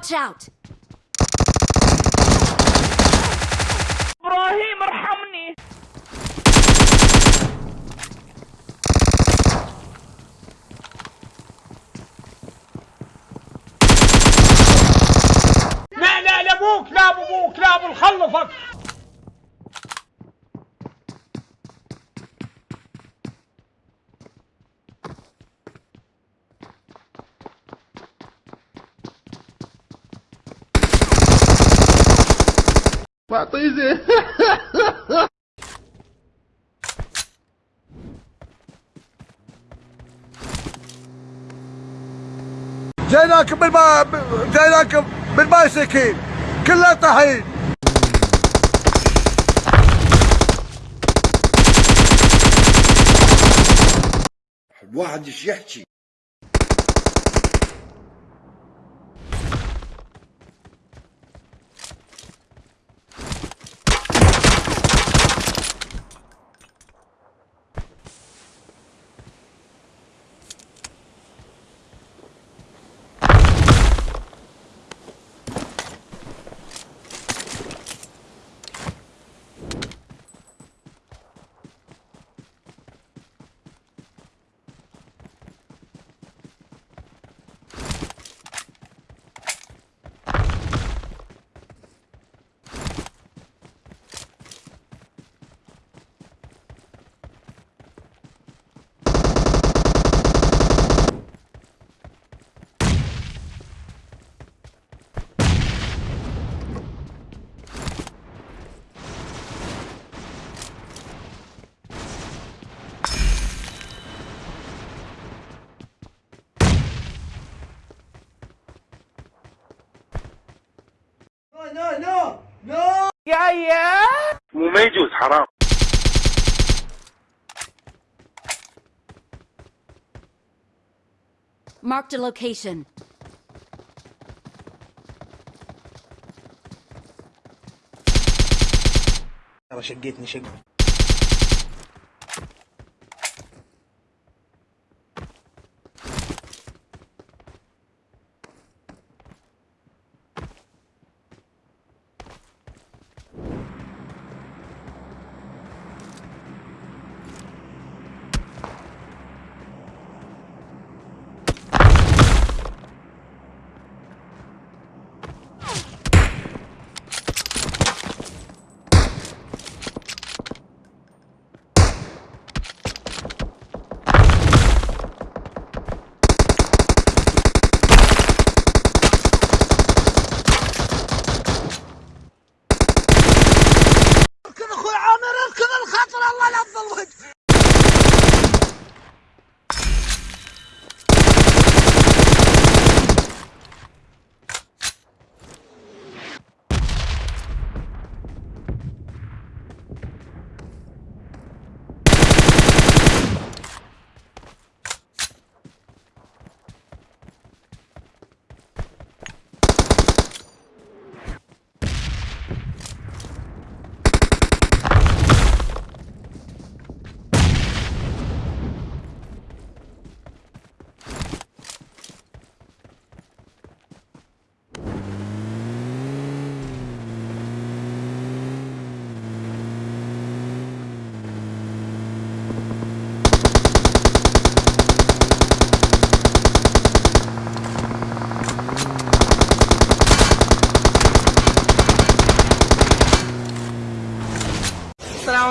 Watch out! إبراهيم ارحمني لا لا لا ابوك لا ابوك لا ابو خلفك معطيزي جايناكم بالما جايناكم بالبايسكل كله طحين واحد ايش يحكي no, no, no. Yeah, yeah. 몸에 사람. location. شقيتني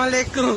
আলাইকুম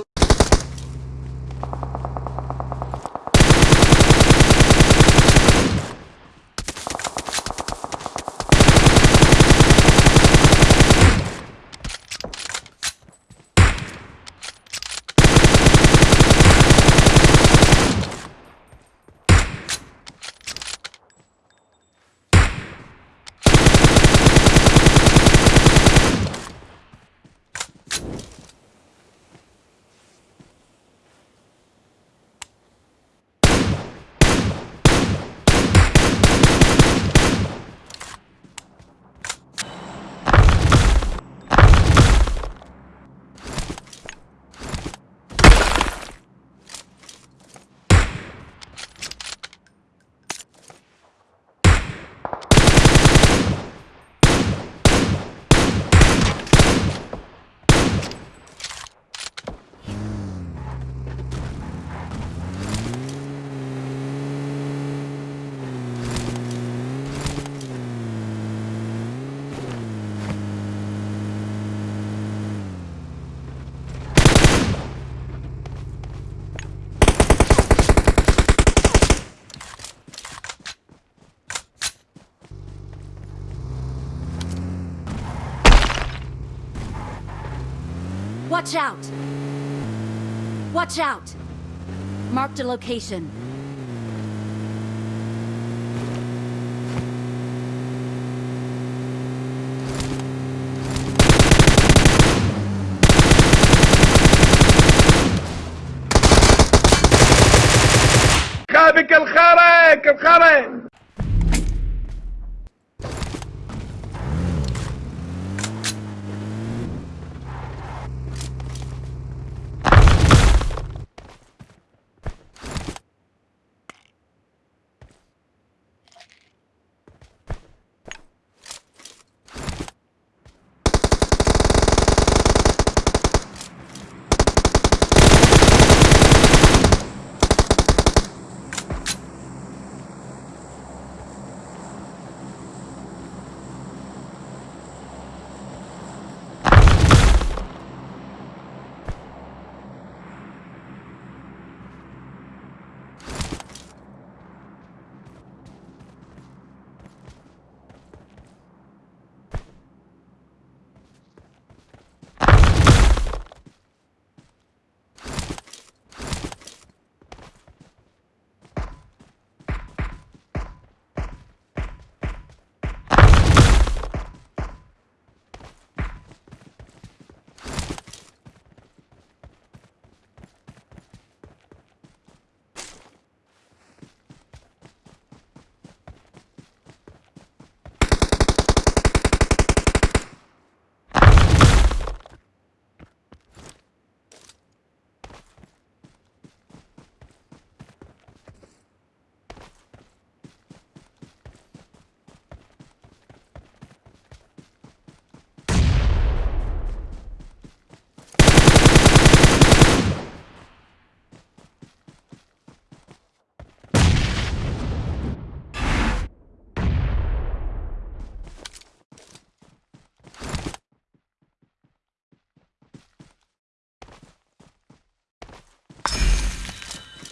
Watch out! Watch out! Marked a location. بك الخرق